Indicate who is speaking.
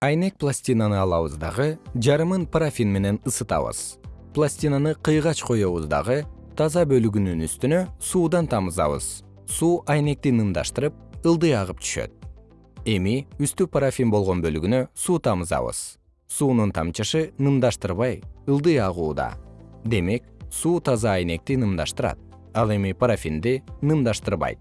Speaker 1: айнек пластинаны алабыз дагы жарымын парафин менен ысытабыз. Пластинаны кыйгач коебуз дагы таза бөлүгүнүн үстүнө суудан тамызабыз. Суу айнекти нымдаштырып ылдый агып түшөт. Эми үстү парафин болгон бөлүгүнө суу тамызабыз. Суунун тамчышы нымдаштырбай ылдый агууда. Демек суу таза айнекти нымдаштырат. Ал эми парафинди нымдаштырбайт.